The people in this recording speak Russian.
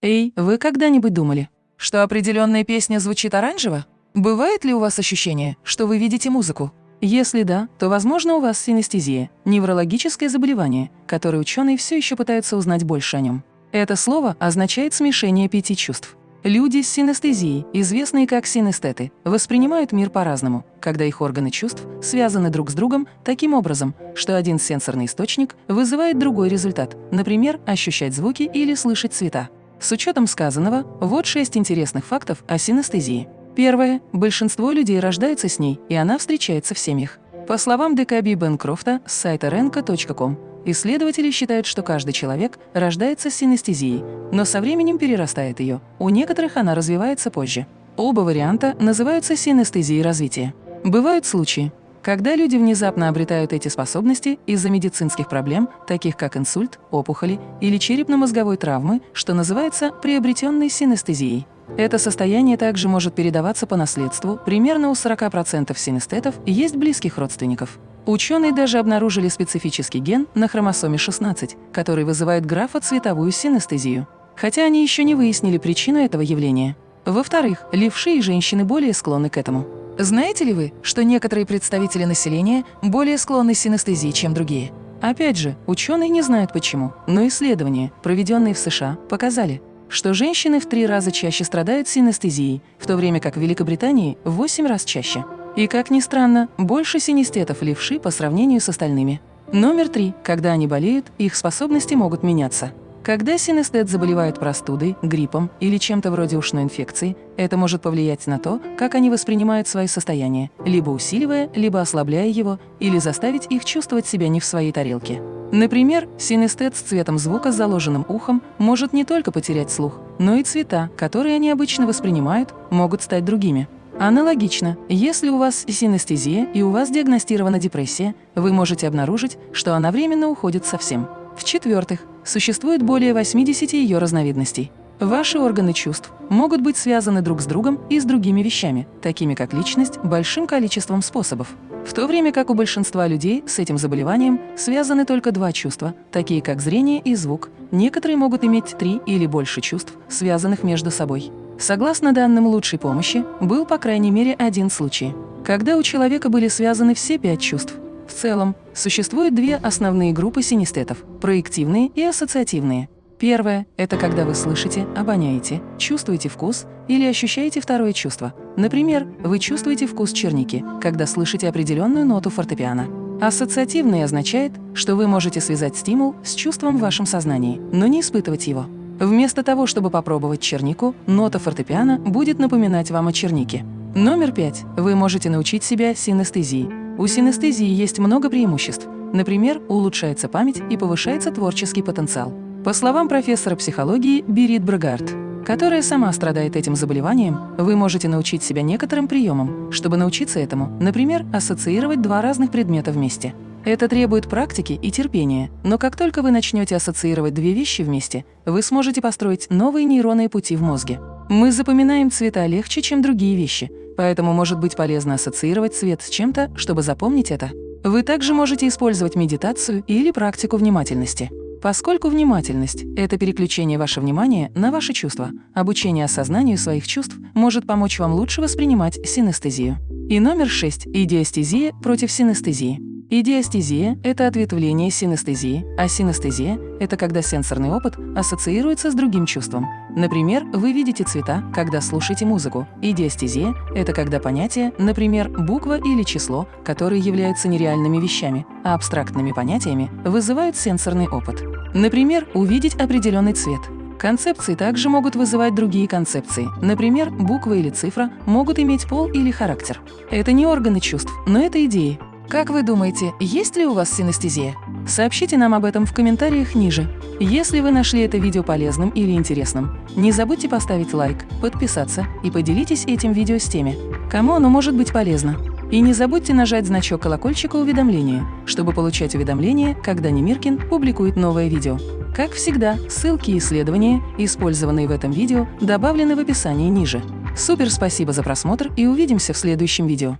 Эй, вы когда-нибудь думали, что определенная песня звучит оранжево? Бывает ли у вас ощущение, что вы видите музыку? Если да, то, возможно, у вас синестезия – неврологическое заболевание, которое ученые все еще пытаются узнать больше о нем. Это слово означает смешение пяти чувств. Люди с синестезией, известные как синестеты, воспринимают мир по-разному, когда их органы чувств связаны друг с другом таким образом, что один сенсорный источник вызывает другой результат, например, ощущать звуки или слышать цвета. С учетом сказанного, вот шесть интересных фактов о синестезии. Первое. Большинство людей рождается с ней, и она встречается в семьях. По словам Декаби Бенкрофта с сайта renko.com, исследователи считают, что каждый человек рождается с синестезией, но со временем перерастает ее. У некоторых она развивается позже. Оба варианта называются синестезией развития. Бывают случаи, когда люди внезапно обретают эти способности из-за медицинских проблем, таких как инсульт, опухоли или черепно-мозговой травмы, что называется приобретенной синестезией. Это состояние также может передаваться по наследству. Примерно у 40% синестетов есть близких родственников. Ученые даже обнаружили специфический ген на хромосоме 16, который вызывает графоцветовую синестезию. Хотя они еще не выяснили причину этого явления. Во-вторых, левши и женщины более склонны к этому. Знаете ли вы, что некоторые представители населения более склонны к синестезии, чем другие? Опять же, ученые не знают почему, но исследования, проведенные в США, показали, что женщины в три раза чаще страдают синестезией, в то время как в Великобритании в 8 раз чаще. И, как ни странно, больше синестетов левши по сравнению с остальными. Номер три. Когда они болеют, их способности могут меняться. Когда синестет заболевает простудой, гриппом или чем-то вроде ушной инфекции, это может повлиять на то, как они воспринимают свои состояния, либо усиливая, либо ослабляя его, или заставить их чувствовать себя не в своей тарелке. Например, синестет с цветом звука с заложенным ухом может не только потерять слух, но и цвета, которые они обычно воспринимают, могут стать другими. Аналогично, если у вас синестезия и у вас диагностирована депрессия, вы можете обнаружить, что она временно уходит совсем. В-четвертых, существует более 80 ее разновидностей. Ваши органы чувств могут быть связаны друг с другом и с другими вещами, такими как личность, большим количеством способов. В то время как у большинства людей с этим заболеванием связаны только два чувства, такие как зрение и звук. Некоторые могут иметь три или больше чувств, связанных между собой. Согласно данным лучшей помощи, был по крайней мере один случай, когда у человека были связаны все пять чувств – в целом, существует две основные группы синестетов – проективные и ассоциативные. Первое – это когда вы слышите, обоняете, чувствуете вкус или ощущаете второе чувство. Например, вы чувствуете вкус черники, когда слышите определенную ноту фортепиано. Ассоциативный означает, что вы можете связать стимул с чувством в вашем сознании, но не испытывать его. Вместо того, чтобы попробовать чернику, нота фортепиано будет напоминать вам о чернике. Номер пять. Вы можете научить себя синестезии. У синестезии есть много преимуществ. Например, улучшается память и повышается творческий потенциал. По словам профессора психологии Берит Брагард, которая сама страдает этим заболеванием, вы можете научить себя некоторым приемам. Чтобы научиться этому, например, ассоциировать два разных предмета вместе. Это требует практики и терпения, но как только вы начнете ассоциировать две вещи вместе, вы сможете построить новые нейронные пути в мозге. Мы запоминаем цвета легче, чем другие вещи, поэтому может быть полезно ассоциировать цвет с чем-то, чтобы запомнить это. Вы также можете использовать медитацию или практику внимательности. Поскольку внимательность – это переключение вашего внимания на ваши чувства, обучение осознанию своих чувств может помочь вам лучше воспринимать синестезию. И номер шесть – идиостезия против синестезии. Идиостезия – это ответвление синестезии, а синестезия – это когда сенсорный опыт ассоциируется с другим чувством. Например, вы видите цвета, когда слушаете музыку. Идиостезия – это когда понятия, например, буква или число, которые являются нереальными вещами, а абстрактными понятиями, вызывают сенсорный опыт. Например, увидеть определенный цвет. Концепции также могут вызывать другие концепции. Например, буква или цифра могут иметь пол или характер. Это не органы чувств, но это идеи, как вы думаете, есть ли у вас синестезия? Сообщите нам об этом в комментариях ниже. Если вы нашли это видео полезным или интересным, не забудьте поставить лайк, подписаться и поделитесь этим видео с теми, кому оно может быть полезно. И не забудьте нажать значок колокольчика уведомления, чтобы получать уведомления, когда Немиркин публикует новое видео. Как всегда, ссылки и исследования, использованные в этом видео, добавлены в описании ниже. Супер спасибо за просмотр и увидимся в следующем видео.